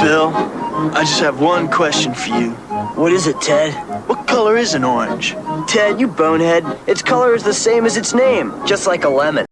Bill, I just have one question for you. What is it, Ted? What color is an orange? Ted, you bonehead. Its color is the same as its name, just like a lemon.